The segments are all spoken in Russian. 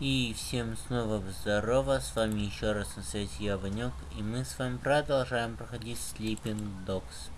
И всем снова здорово, с вами еще раз на связи я, Ванек, и мы с вами продолжаем проходить Sleeping Dogs.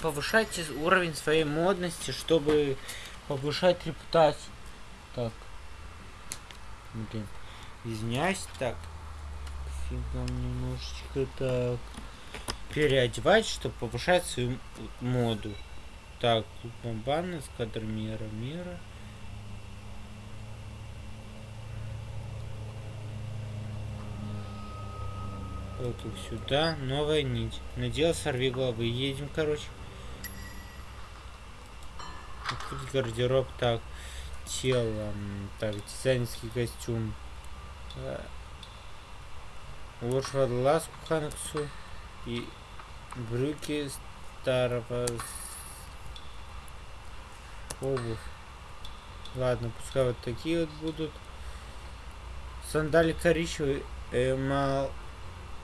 Повышать уровень своей модности, чтобы повышать репутацию. Так. Блин. Извиняюсь, так. Фигом немножечко так. Переодевать, чтобы повышать свою моду. Так, бомбаны, эскадр мира, мира. Вот сюда. Новая нить. Надел сорви головы. Едем, короче. Открыть гардероб. Так. Тело. Так, дизайнерский костюм. Лошадь ласку Ханаксу. И брюки старого обувь. Ладно, пускай вот такие вот будут. Сандали коричневые. Эмал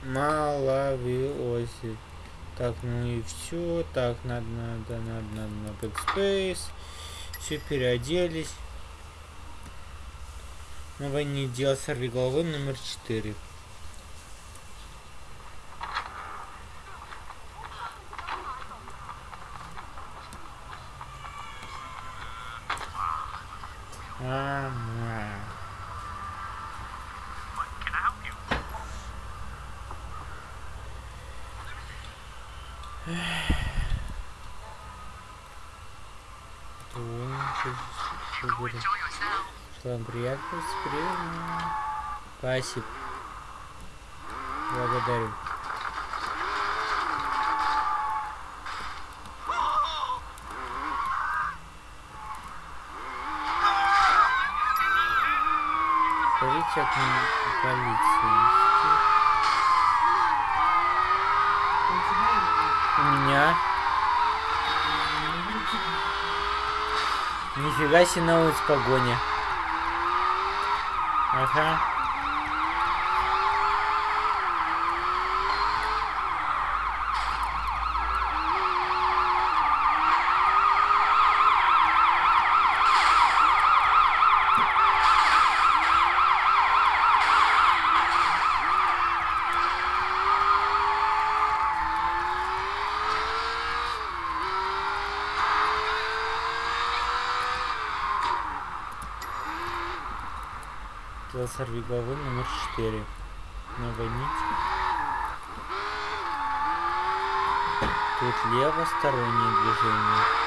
маловиоси. Так, ну и все. Так, надо, надо, надо, надо на backspace. Все, переоделись. На войне дело сорви головы номер 4. Спасибо. Благодарю. Скажите от полиции. У меня. Нифига себе на улице погоня. Ага. Головы номер 4. Новая нить. Тут левостороннее движение.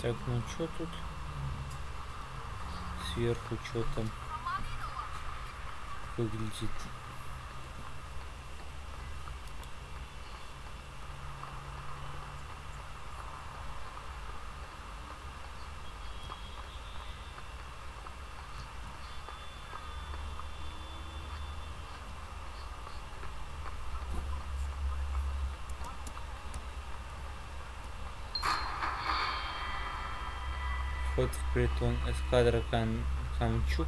Так, ну что тут? Сверху что там выглядит? вход в притон эскадра Кам... Камчук.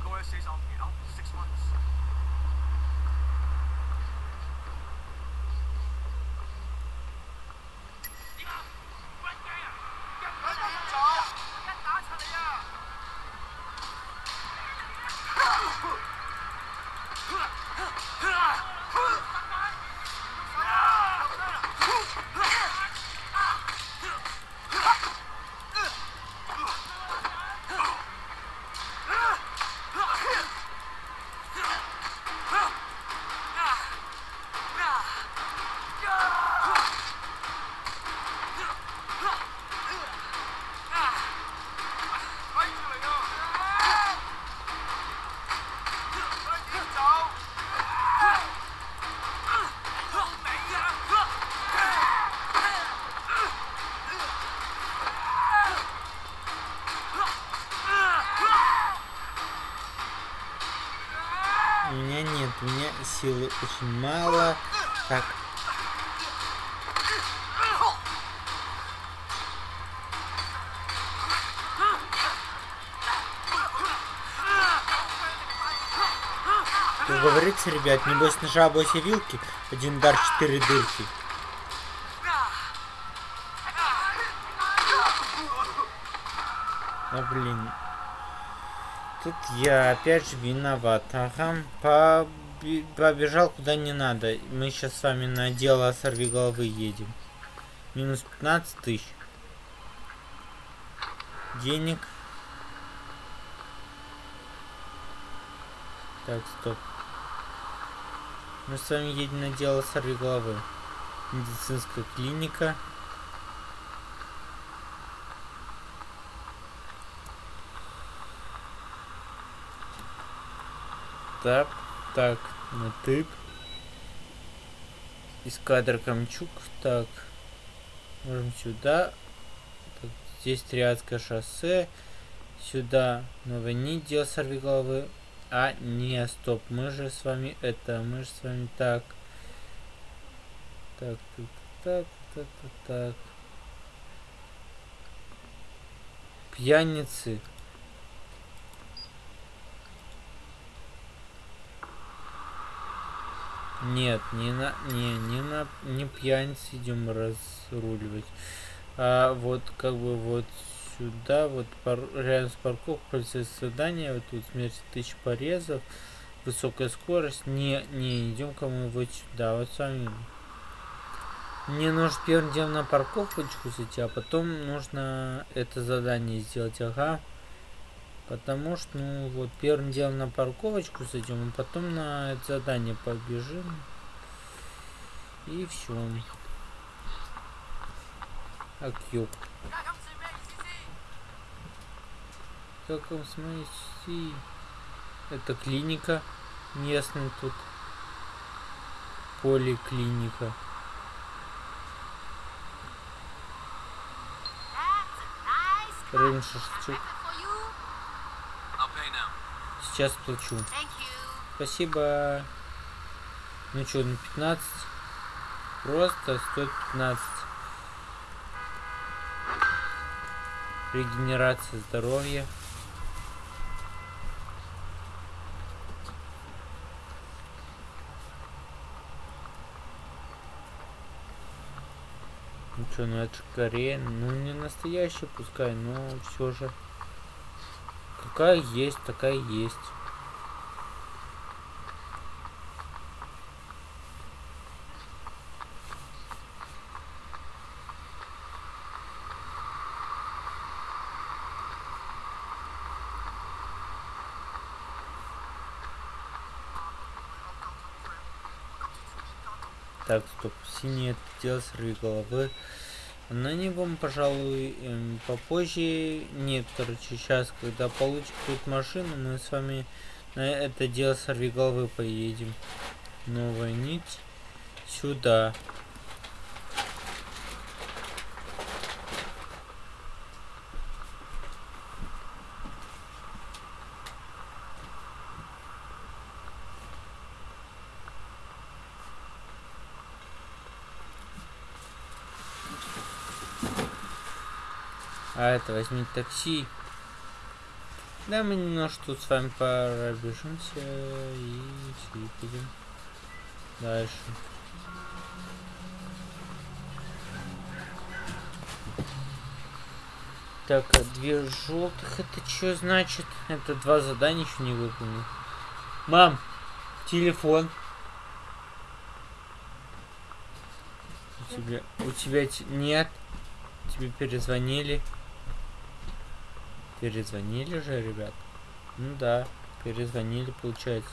Очень мало. Так. Как говорится, ребят, небось на жабу вилки, один удар, четыре дырки. А блин. Тут я опять же виноват. Ага, побежал куда не надо. Мы сейчас с вами на дело сорви головы едем. Минус 15 тысяч. Денег. Так, стоп. Мы с вами едем на дело сорви головы. Медицинская клиника. Так, так, на тык. Эскадр Камчук. Так. Можем сюда. Так, здесь Триадское шоссе. Сюда Новый Нидел сорвиголовы. А, не, стоп. Мы же с вами это. Мы же с вами. Так, так, так, так, так, так. Пьяницы. Нет, не на, не, не на, не пьяниц идем разруливать. А вот как бы вот сюда, вот пар, рядом с парковкой полицейское здание, вот тут смерть тысяч порезов, высокая скорость. Не, не, идем ка мы вот сюда, вот сами. Мне нужно первым делом на парковочку зайти, а потом нужно это задание сделать, ага. Потому что, ну, вот, первым делом на парковочку зайдем, а потом на это задание побежим. И все. Так, ёп. Как вам смотрите? Это клиника местная тут. Поликлиника. Рым шашлычок. Сейчас плачу. Спасибо. Ну что, на 15? Просто стоит 15. Регенерация здоровья. Ну что, ну это Корея. Ну не настоящий пускай, но все же. Какая есть, такая есть. Так, стоп, синий отдел сорви головы. На него, пожалуй, эм, попозже. Нет, короче, сейчас, когда получим тут машину, мы с вами на это дело сорви головы поедем. Новая нить. Сюда. Это возьми такси. Да, мы немножко тут с вами пробежимся и выпадем. Дальше. Так, а две желтых, это что значит? Это два задания еще не выполнил. Мам, телефон. У тебя, у тебя нет. Тебе перезвонили. Перезвонили же, ребят? Ну да, перезвонили, получается.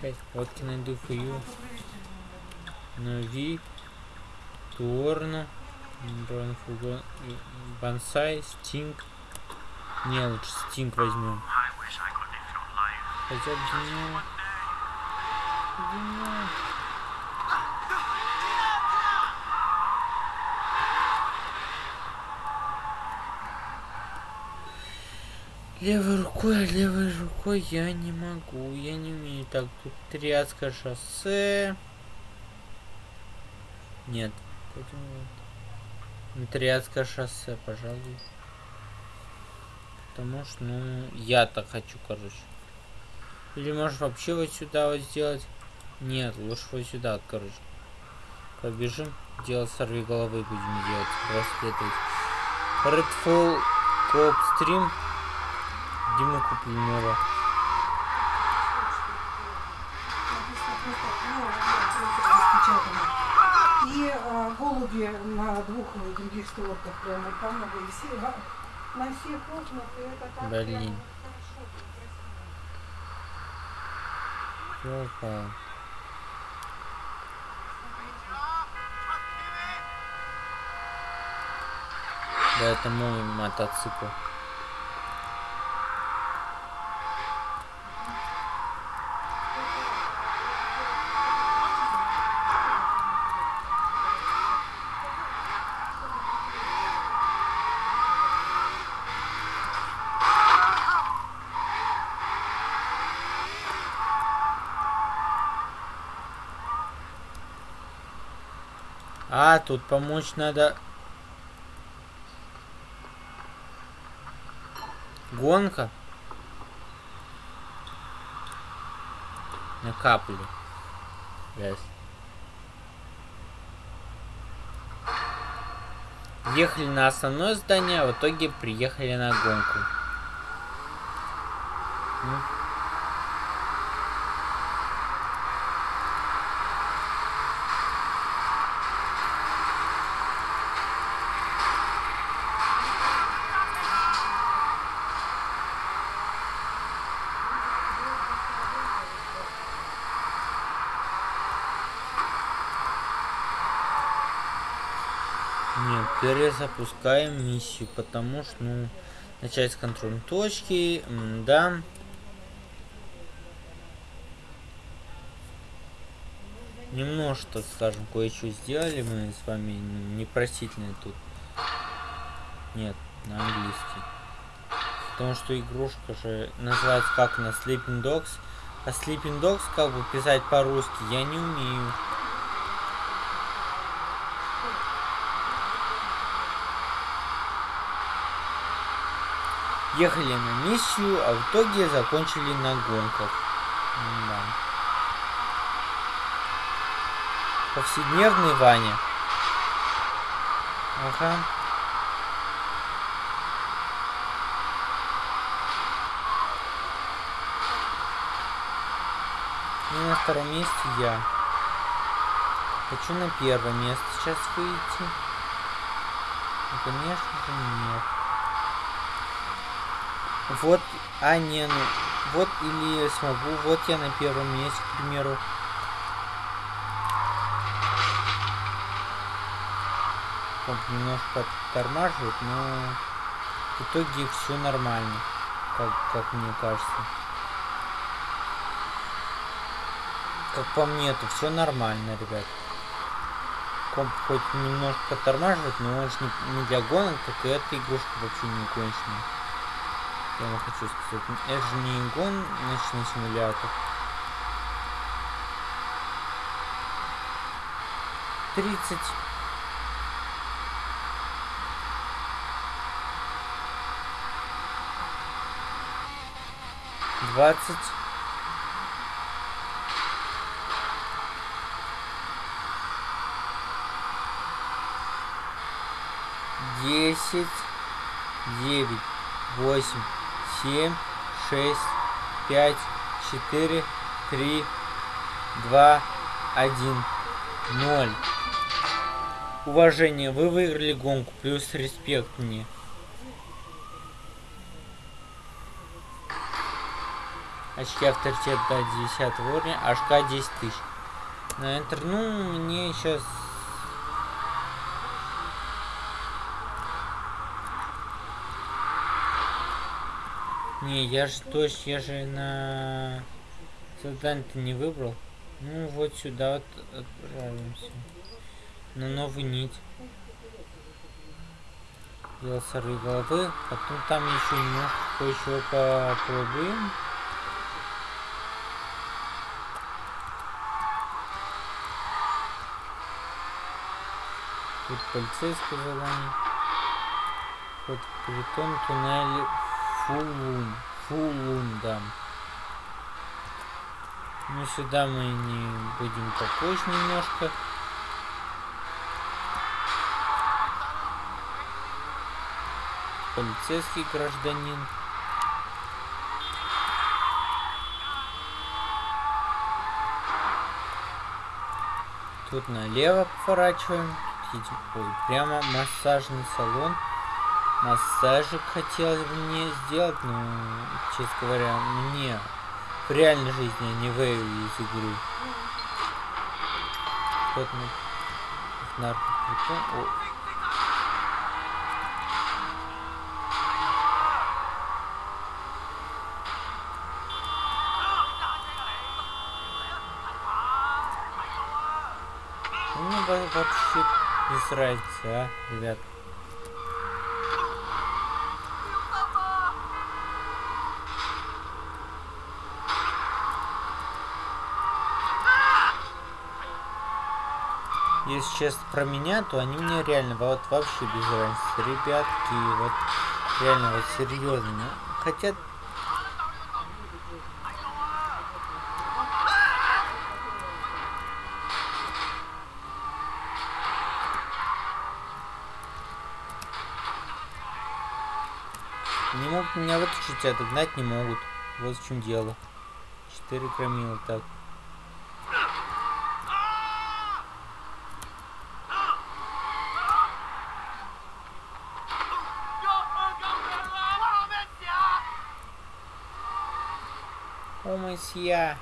Hey, what can I do for you? Нови, Туорна, Бонсай, Стинг. Не, лучше Стинг возьмем. Хотя днем... Днем... Левой рукой, а левой рукой я не могу, я не умею. Так, тут тряска шоссе. Нет, поэтому... Ну, тряска шоссе, пожалуй. Потому что, ну, я так хочу, короче. Или можешь вообще вот сюда вот сделать? Нет, лучше вот сюда, короче. Побежим, делать сорви головы будем делать, расследовать. Redfall Coop Stream Дима Куплинова. И а, голуби на двух других створках прямо там. И все, на всех окнах это так Блин. Ёлка. Да, это мой мотоцикл. Тут помочь надо... Гонка? На капли. Yes. Ехали на основное здание, а в итоге приехали на гонку. Ну. Перезапускаем миссию, потому что, ну, начать с контрольной точки, да. Немножко, скажем, кое-что сделали мы с вами, ну, непростительные тут. Нет, на английский. Потому что игрушка же называется как на Sleeping Dogs. А Sleeping Dogs как бы писать по-русски я не умею. Ехали на миссию, а в итоге закончили на гонках. Да. Повседневный Ваня. Ага. И на втором месте я. Хочу на первое место сейчас выйти. Ну, конечно же, нет. Вот, а не, ну, вот или смогу, вот я на первом месте, к примеру. Комп немножко тормаживает, но в итоге все нормально, как, как мне кажется. Как по мне, то все нормально, ребят. Комп хоть немножко тормаживает, но он же не, не для гонок, так и эта игрушка вообще не кончена. Я вам хочу сказать, это же не гоночный симулятор. Тридцать. Двадцать. Десять. Девять. Восемь семь, шесть, пять, четыре, три, два, один, ноль. Уважение, вы выиграли гонку, плюс респект мне. Очки авторитет до 10 уровня, HK 10 тысяч. На Enter, ну, мне сейчас Не, я же точно, я же на задание-то не выбрал. Ну вот сюда вот отправимся. На новую нить. Делал сорви головы. Потом там еще немножко кое-чего попробуем. Тут полицейское задание. Вот притон туннель Фулун. Да. Ну сюда мы не будем попозже немножко. Полицейский гражданин. Тут налево поворачиваем. Ой, прямо массажный салон. Массажик хотелось бы мне сделать, но, честно говоря, мне в реальной жизни, не в из игры. Вот мы наркопритон. Ну, вообще без разницы, а, ребят. Честно про меня, то они мне реально вот вообще без разницы. Ребятки, вот реально вот серьезно. Ну, хотя Не могут меня вытащить, отогнать не могут. Вот в чем дело. Четыре громила, так. Месье.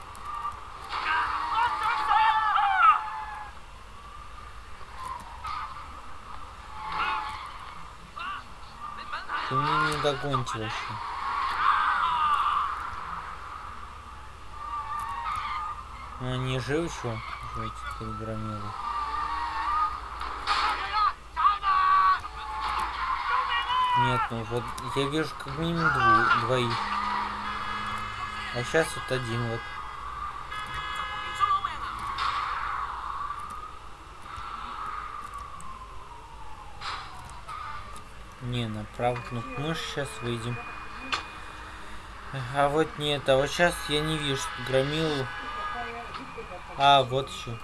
Ты меня не догоните вообще. Ну, они живы еще? Живы четыре громилы. Нет, ну вот я вижу как минимум дву двоих. А сейчас вот один вот. Не, на правую кнопку сейчас выйдем. А вот нет, а вот сейчас я не вижу громилу. А, вот еще.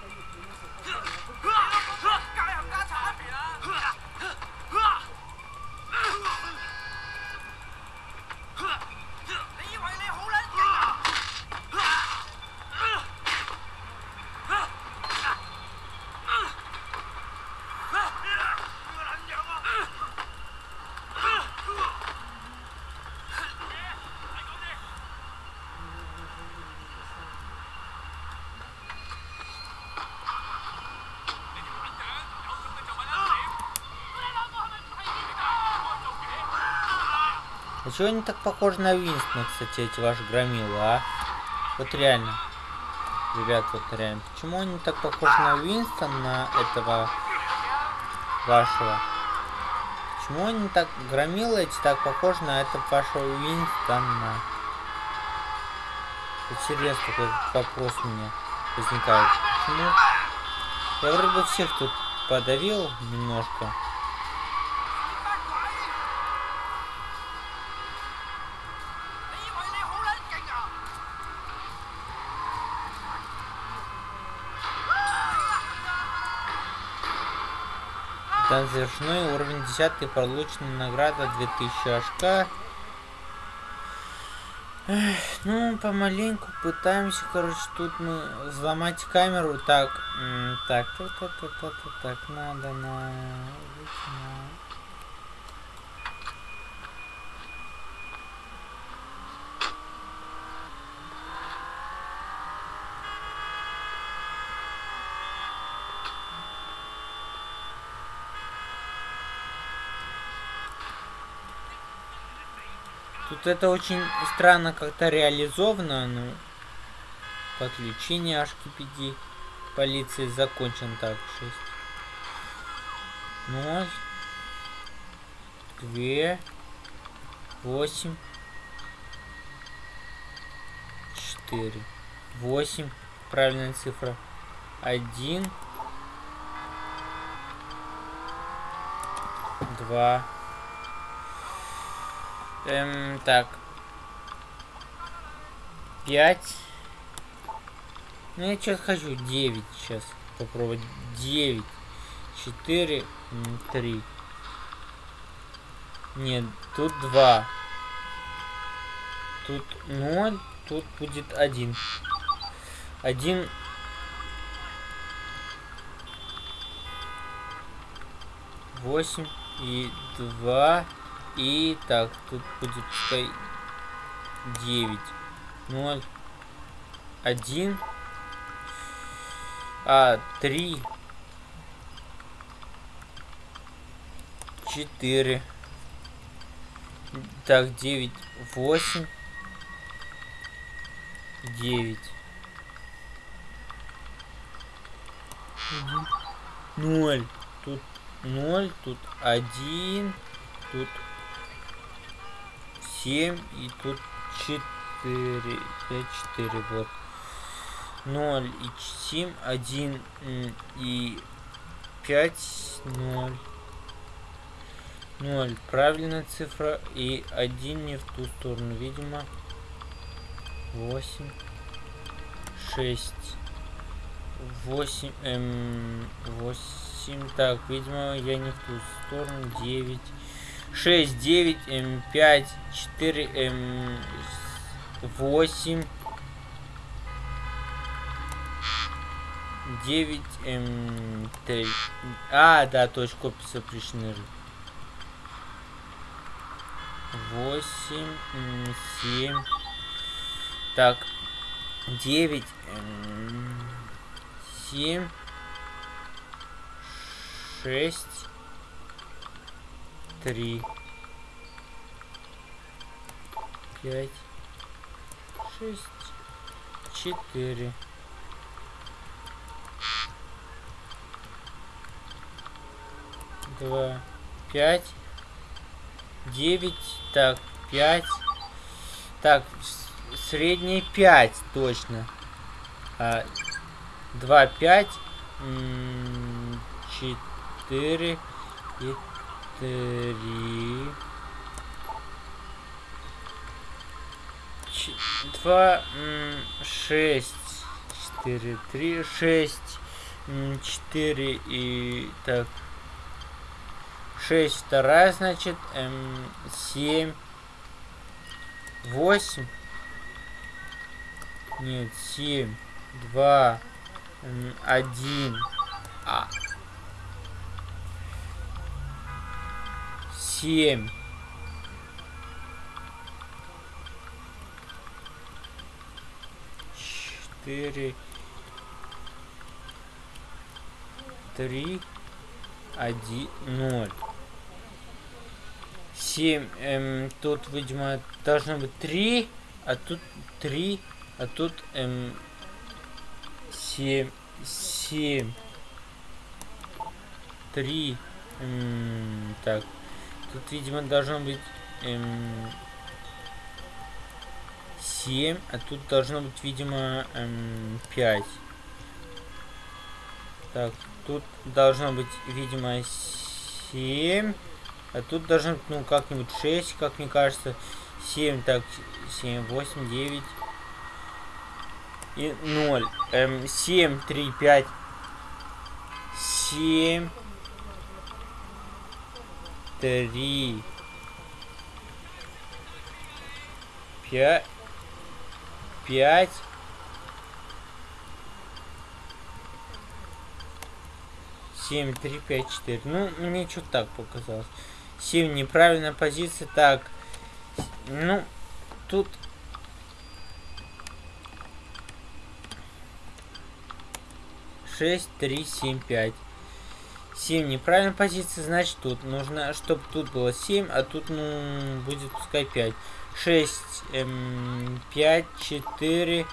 А чего они так похожи на Винстона, кстати, эти ваши громилы, а? Вот реально. Ребят, вот реально. Почему они так похожи на Винстона, на этого вашего? Почему они так, громилы эти так похожи на этого вашего Винстона? Интересно, такой вопрос у меня возникает. Почему? Я вроде бы всех тут подавил немножко. Там завершено уровень 10 получена награда 2000 очка. Эх, ну, помаленьку пытаемся, короче, тут мы взломать камеру. Так, так, так, так, так, так, так, надо на... Тут это очень странно как-то реализовано, ну, подключение HTTPD полиции закончен так, 6. Ну, две, восемь, четыре, восемь, правильная цифра, один, два, эм, так, пять, ну я что-то хочу девять сейчас попробовать, девять, четыре, три. Нет, тут два. Тут ноль, тут будет один. Один. Восемь и два. И так, тут будет пускай девять. Ноль. Один. А, три. Четыре. Так, 9, 8, 9. 0. Тут 0, тут 1, тут 7 и тут 4. 5, 4, вот. 0 и 7, 1 и 5, 0. 0. Правильная цифра. И один не в ту сторону. Видимо. 8. 6. 8. Эм, 8. Так, видимо, я не в ту сторону. 9. 6, 9, М, 5, 4, М, 8. 9, М, 3. А, да, точка запрещены восемь, семь, так, девять, семь, шесть, три, пять, шесть, четыре. Два, пять, девять, так, 5. Так, средний 5, точно. А, 2, 5. 4 и 3. 2, 6, 4, 3, 6, 4 и так 6 вторая, значит, эм, 7, 8, нет, 7, 2, 1, а, 7, четыре, три, один, ноль. 7. Эм, тут, видимо, должно быть 3, а тут 3, а тут эм, 7. 7. 3. Эм, так. Тут, видимо, должно быть эм, 7, а тут должно быть, видимо, эм, 5. Так, тут должно быть, видимо, 7. А тут должно быть, ну, как-нибудь 6, как мне кажется. 7, так, 7, 8, 9. И 0. Эм, 7, 3, 5. 7. 3. 5. 5. Семь, три, пять, четыре. Ну, мне что-то так показалось. 7 неправильная позиция. Так, ну, тут... Шесть, три, семь, пять. Семь неправильная позиция, значит тут нужно, чтобы тут было 7, а тут, ну, будет пускай 5. 6, эм, 5, 4,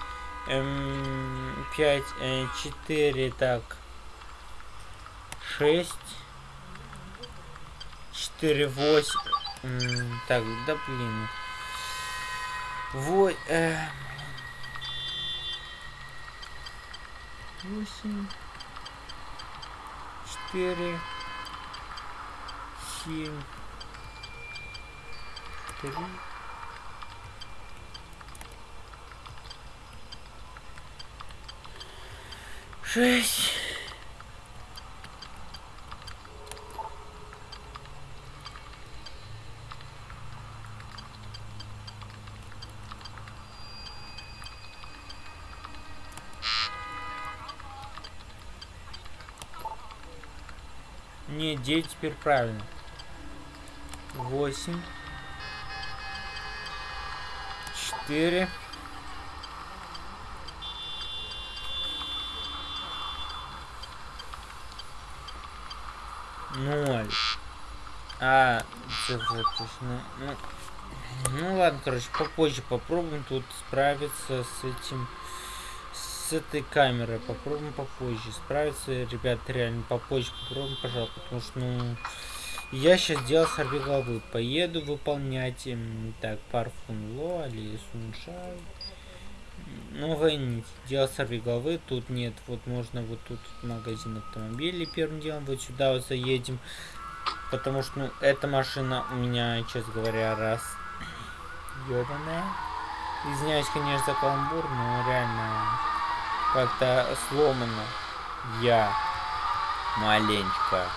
эм, 5, э, 4, так, 6, 4, 8. М, Так, да блин. Вой, э... Восемь. Четыре. Семь. Три. Шесть. Не, 9 теперь правильно. 8. 4. Ноль. А. Ну, ну ладно, короче, попозже попробуем тут справиться с этим этой камерой попробуем попозже справиться. Ребят реально попозже попробуем пожалуйста потому что ну я сейчас делал сорви головы поеду выполнять так парфум ло или суншай ну войнить делал сорви головы. Тут нет вот можно вот тут магазин автомобилей первым делом вот сюда вот заедем. Потому что ну эта машина у меня честно говоря раз ебаная извиняюсь конечно за каламбур но реально как-то сломано. Я маленько.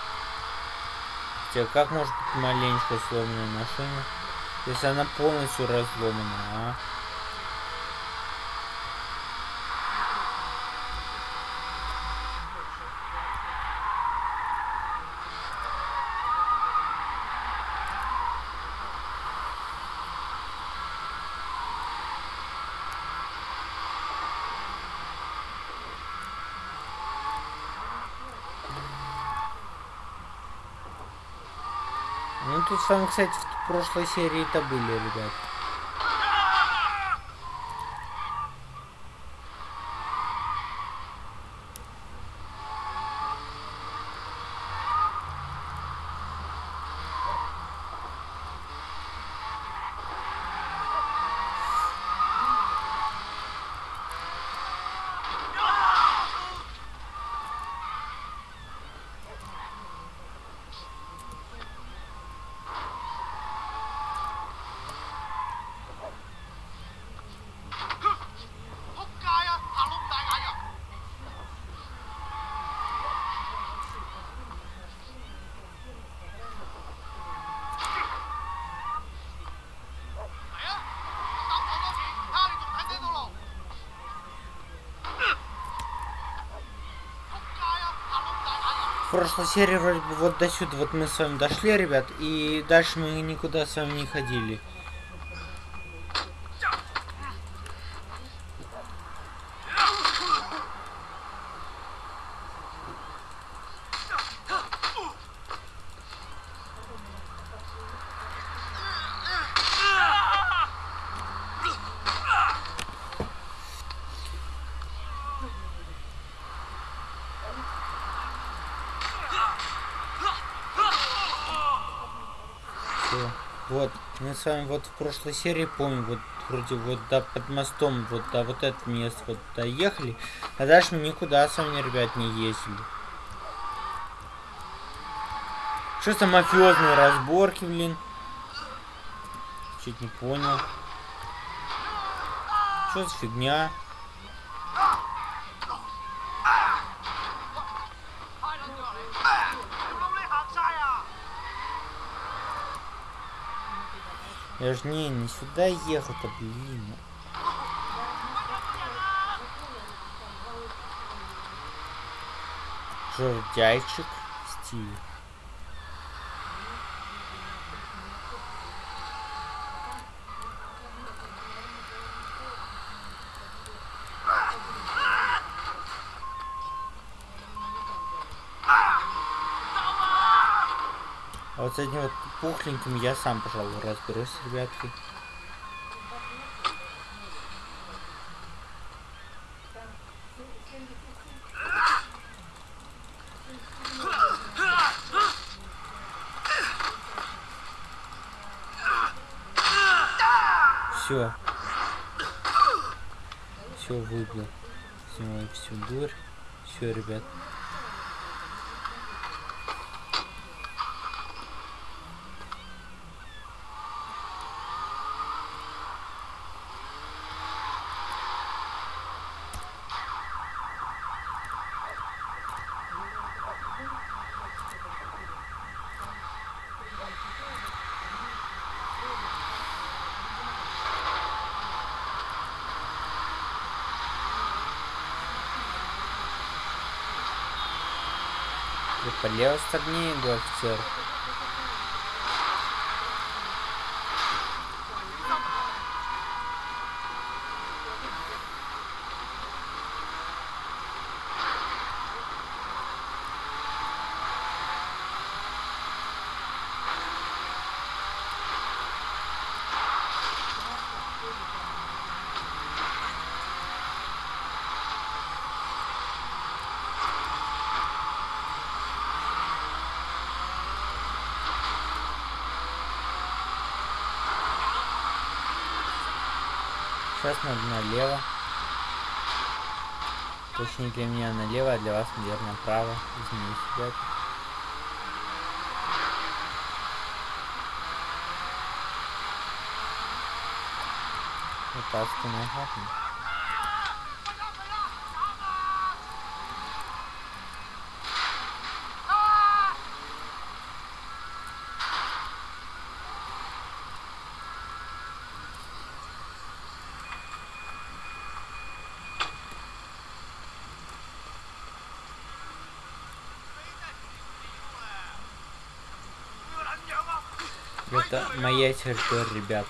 Хотя как может быть маленько сломанная машина, если она полностью разломана, а? Ну тут с вами, кстати, в прошлой серии-то были, ребят. Прошлой серии вроде бы вот до сюда вот мы с вами дошли, ребят, и дальше мы никуда с вами не ходили. Вот, мы с вами вот в прошлой серии, помню, вот вроде вот до под мостом, вот до вот это место вот доехали, а дальше мы никуда с вами, ребят, не ездили. Что за мафиозные разборки, блин? Чуть не понял. Что за фигня? Я ж не, не сюда ехал-то, блин. Жердяйчик стиль. А вот с этим вот пухленьким я сам, пожалуй, разберусь, ребятки. Все. Все выбил. Снимаю всю дурь. Все, ребят. И по левой стороне иду офицер. Сейчас надо налево. Точнее для меня налево, а для вас, наверное, направо. Извините, ребят. Вытаскиваем обратно. Это моя территория, ребят.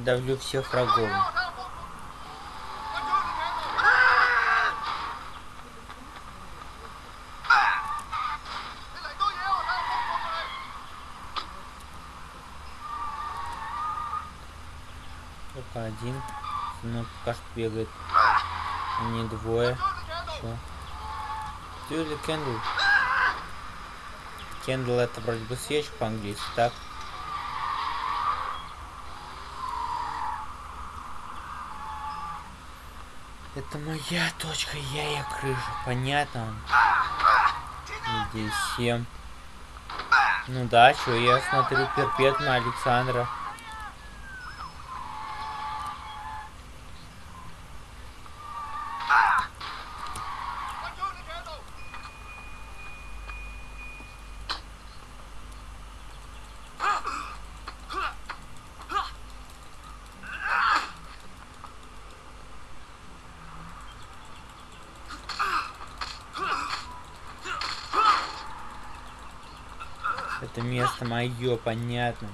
Передавлю всех врагов. Только один. Ну, пока что бегает. Не двое. Чё? Тюли Кендл. Кендл это вроде бы свечка по-английски, так? Это моя точка, я ее крыша, понятно? Здесь всем. Ну да, что я смотрю перпетно Александра. Это мое, понятно.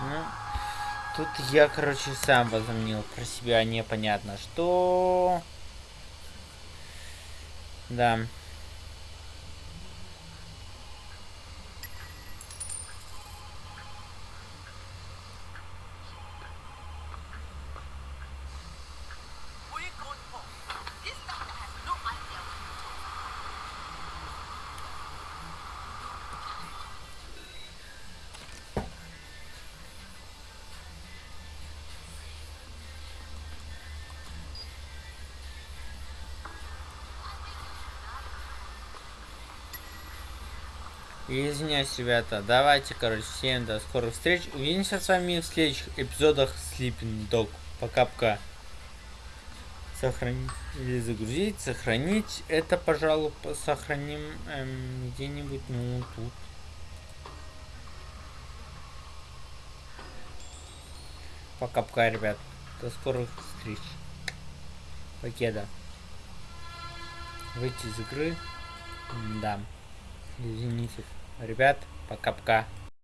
Ну, тут я, короче, сам возомнил про себя непонятно что. Да. Извиняюсь, ребята. Давайте, короче, всем до скорых встреч. Увидимся с вами в следующих эпизодах Sleeping Dog. Пока-пока. Сохранить или загрузить, сохранить. Это, пожалуй, сохраним эм, где-нибудь, ну, тут. Пока-пока, ребят. До скорых встреч. Покеда. Выйти из игры. Да. Извините. Ребят, пока-пока.